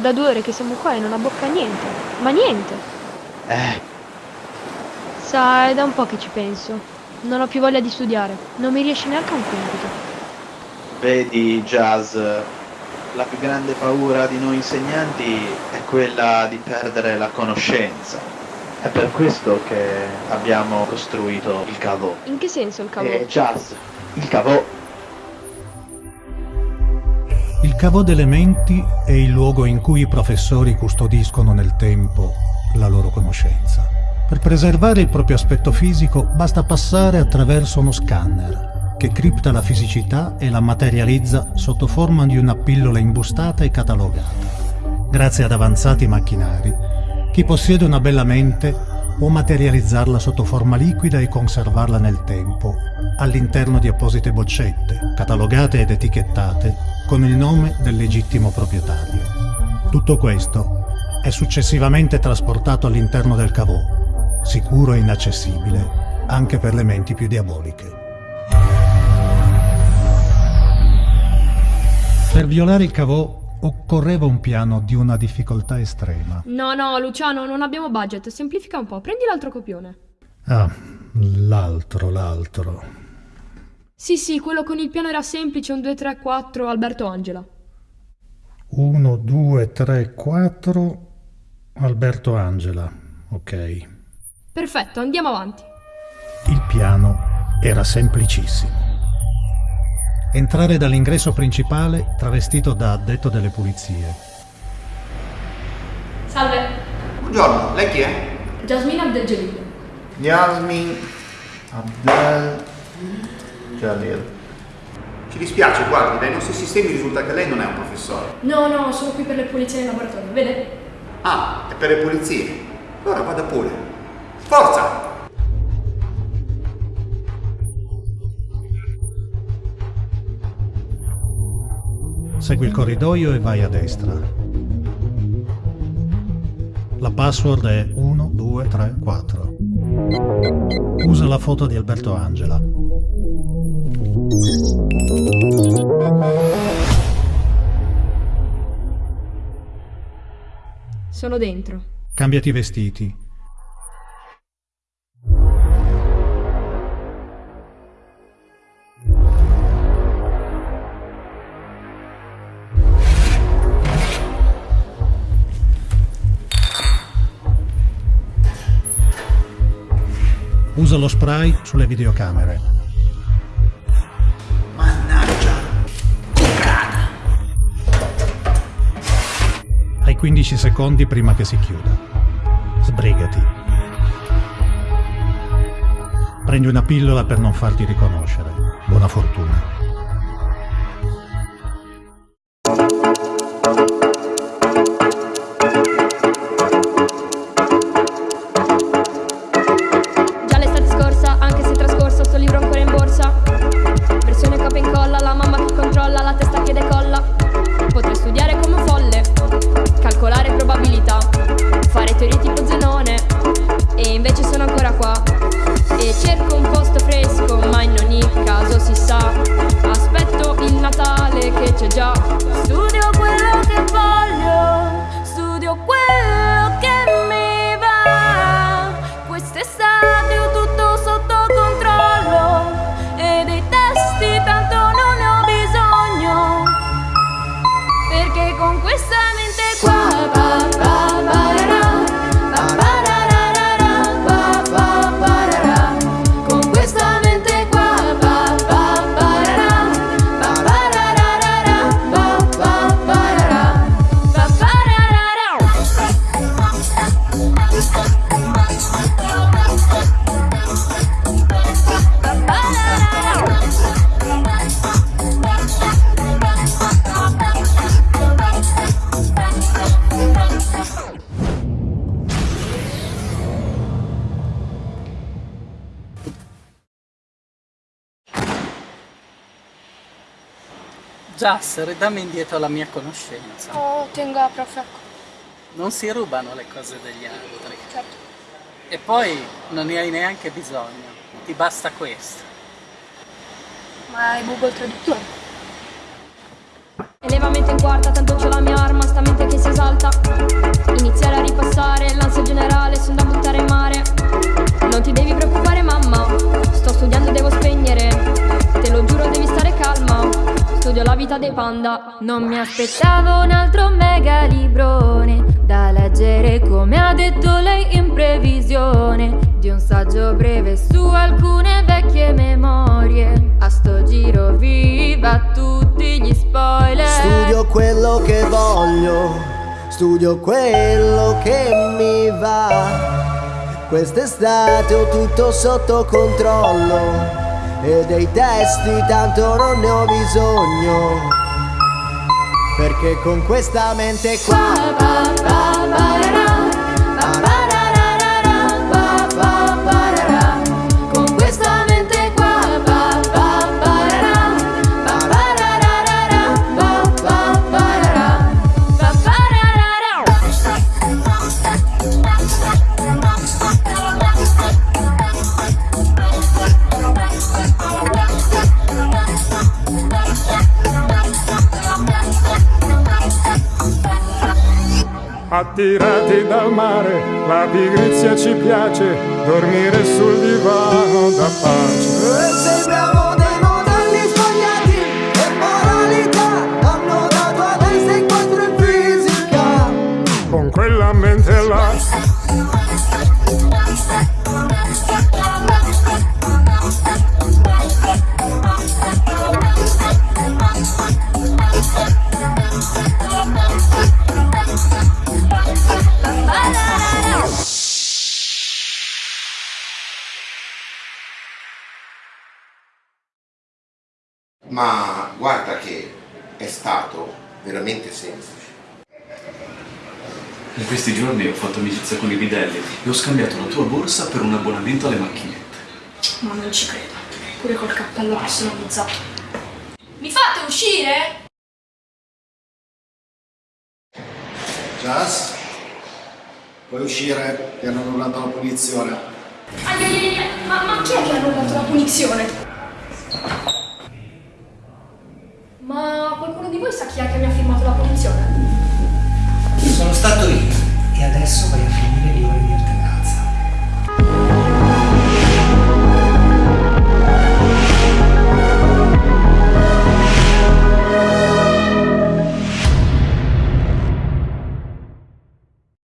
da due ore che siamo qua e non abbocca niente. Ma niente. Eh, Sa, è da un po' che ci penso. Non ho più voglia di studiare. Non mi riesce neanche un compito. vedi, Jazz, la più grande paura di noi insegnanti è quella di perdere la conoscenza. È per questo che abbiamo costruito il cavo. In che senso il cavolo? E Jazz, il cavo Cavò delle menti è il luogo in cui i professori custodiscono nel tempo la loro conoscenza. Per preservare il proprio aspetto fisico basta passare attraverso uno scanner che cripta la fisicità e la materializza sotto forma di una pillola imbustata e catalogata. Grazie ad avanzati macchinari, chi possiede una bella mente può materializzarla sotto forma liquida e conservarla nel tempo, all'interno di apposite boccette, catalogate ed etichettate con il nome del legittimo proprietario. Tutto questo è successivamente trasportato all'interno del cavò, sicuro e inaccessibile anche per le menti più diaboliche. Per violare il cavò occorreva un piano di una difficoltà estrema. No, no, Luciano, non abbiamo budget. Semplifica un po'. Prendi l'altro copione. Ah, l'altro, l'altro. Sì, sì, quello con il piano era semplice, un 2, 3, 4, Alberto Angela. 1, 2, 3, 4, Alberto Angela. Ok. Perfetto, andiamo avanti. Il piano era semplicissimo. Entrare dall'ingresso principale travestito da addetto delle pulizie. Salve, Buongiorno, lei chi è? Jasmine Abdelgelil. Yasmin Abdel Jalil. Ci dispiace, guardi, dai nostri sistemi risulta che lei non è un professore. No, no, sono qui per le pulizie in laboratorio, vede? Ah, è per le pulizie. Allora vada pure. Forza! Segui il corridoio e vai a destra. La password è 1, 2, 3, 4. Usa la foto di Alberto Angela. Sono dentro. Cambiati i vestiti. Usa lo spray sulle videocamere. 15 secondi prima che si chiuda. Sbrigati. Prendi una pillola per non farti riconoscere. Buona fortuna. Teorie tipo Zenone. E invece sono ancora qua. E cerco Jas, ridammi indietro la mia conoscenza. Oh, tenga, profe. Non si rubano le cose degli altri. Certo. E poi non ne hai neanche bisogno. Ti basta questo. Ma hai Google Traduttore? Eleva mente in quarta, tanto c'ho la mia arma, sta mente che si esalta seconda. Non mi aspettavo un altro mega librone da leggere come ha detto lei in previsione di un saggio breve su alcune vecchie memorie. A sto giro viva tutti gli spoiler. Studio quello che voglio, studio quello che mi va. Quest'estate ho tutto sotto controllo e dei testi tanto non ne ho bisogno. Perché con questa mente qua Attirati dal mare, la pigrizia ci piace, dormire sul divano da pace. E sembriamo dei modelli sbagliati E moralità hanno dato a testa incontro in fisica. Con quella mente là, Ma guarda che è stato veramente semplice. In questi giorni ho fatto amicizia con i bidelli e ho scambiato la tua borsa per un abbonamento alle macchinette. Ma non ci credo. Pure col cappello personalizzato. Mi fate uscire? Jazz, puoi uscire, ti hanno annullato la punizione. Ai, ai, ai, ai, ma, ma chi è che ha annullato la punizione? voi sa chi è che mi ha firmato la promozione? Sono stato io.